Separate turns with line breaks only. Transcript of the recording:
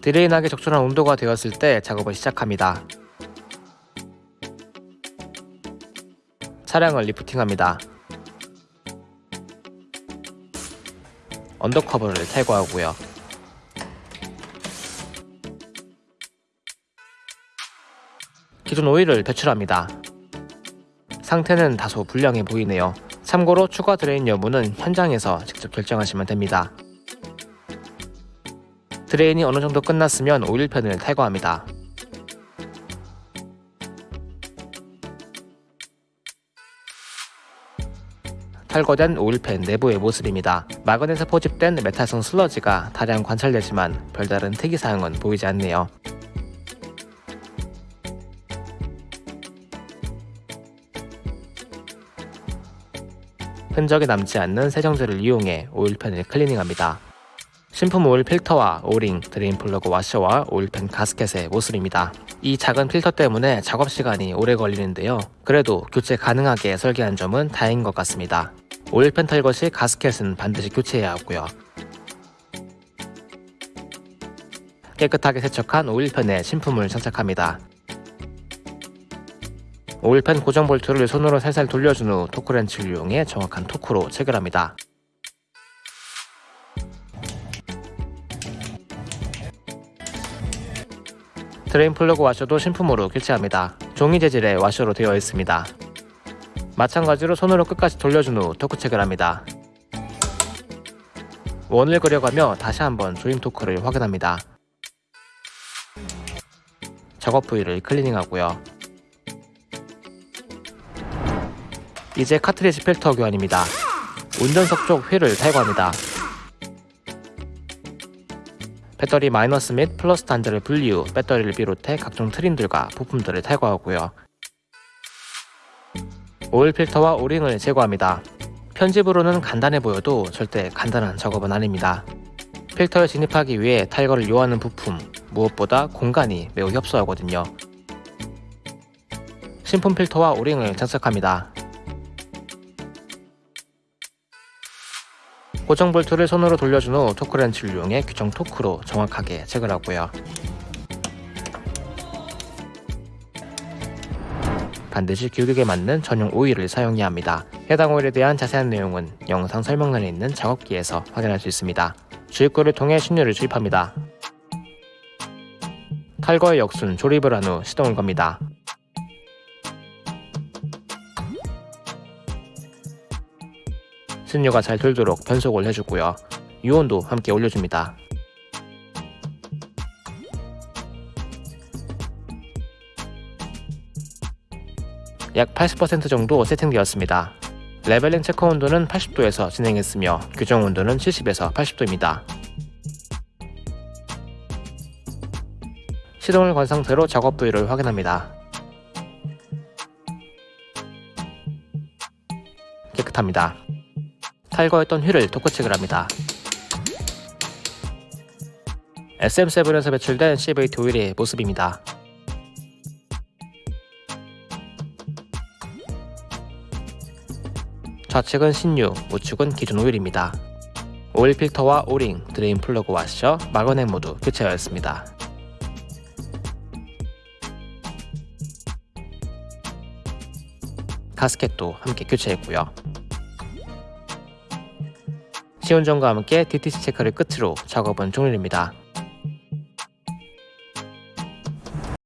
drain하기 적절한 온도가 되었을 때 작업을 시작합니다. 차량을 lifting합니다. under cover를 탈거하고요. 기존 오일을 배출합니다. 상태는 다소 불량해 보이네요. 참고로 추가 drain 여부는 현장에서 직접 결정하시면 됩니다. drain이 어느 정도 끝났으면 oil pan을 탈거합니다. 탈거된 oil pan 내부의 모습입니다. magnet에 포집된 metal성 슬러지가 다량 관찰되지만 별다른 특이사항은 보이지 않네요. 흔적이 남지 않는 세정제를 이용해 oil pan을 클리닝합니다. 신품 오일 필터와 O-ring, drain 플러그 와셔와 oil pan 가스켓의 모습입니다. 이 작은 필터 때문에 작업 시간이 오래 걸리는데요. 그래도 교체 가능하게 설계한 점은 다행인 것 같습니다. oil pan 탈거 시 가스켓은 반드시 교체해야 하고요. 깨끗하게 세척한 oil pan에 신품을 장착합니다. oil pan 고정 볼트를 손으로 살살 돌려준 후 torque wrench를 이용해 정확한 토크로 체결합니다. drain 플러그 와셔도 신품으로 교체합니다. 종이 재질의 와셔로 되어 있습니다. 마찬가지로 손으로 끝까지 돌려준 후 토크 체결합니다. 원을 그려가며 다시 한번 조임 토크를 확인합니다. 작업 부위를 클리닝하고요. 이제 카트리지 필터 교환입니다. 운전석 쪽 휠을 탈거합니다. 배터리 마이너스 및 플러스 단자를 분리 후 배터리를 비롯해 각종 트림들과 부품들을 탈거하고요. 오일 필터와 오링을 제거합니다. 편집으로는 간단해 보여도 절대 간단한 작업은 아닙니다. 필터에 진입하기 위해 탈거를 요하는 부품, 무엇보다 공간이 매우 협소하거든요. 신품 필터와 오링을 장착합니다. 고정 볼트를 손으로 돌려준 후 토크렌치를 이용해 규정 토크로 정확하게 체결 하고요. 반드시 규격에 맞는 전용 오일을 사용해야 합니다. 해당 오일에 대한 자세한 내용은 영상 설명란에 있는 작업기에서 확인할 수 있습니다. 주입구를 통해 신유를 주입합니다. 탈거의 역순 조립을 한 후 시동을 겁니다. 신유가 잘 돌도록 변속을 해주고요. 유온도 함께 올려줍니다. 약 80% 정도 세팅되었습니다. 레벨링 체크 온도는 80도에서 진행했으며 규정 온도는 70에서 80도입니다. 시동을 건 상태로 작업 부위를 확인합니다. 깨끗합니다. 탈거했던 휠을 토크체크를 합니다. SM7에서 배출된 CVT 오일의 모습입니다. 좌측은 신유, 우측은 기존 오일입니다. 오일 필터와 O-ring, drain 플러그 와셔, magnet 모두 교체하였습니다. 가스켓도 함께 교체했고요. 시운전과 함께 DTC 체크를 끝으로 작업은 종료됩니다.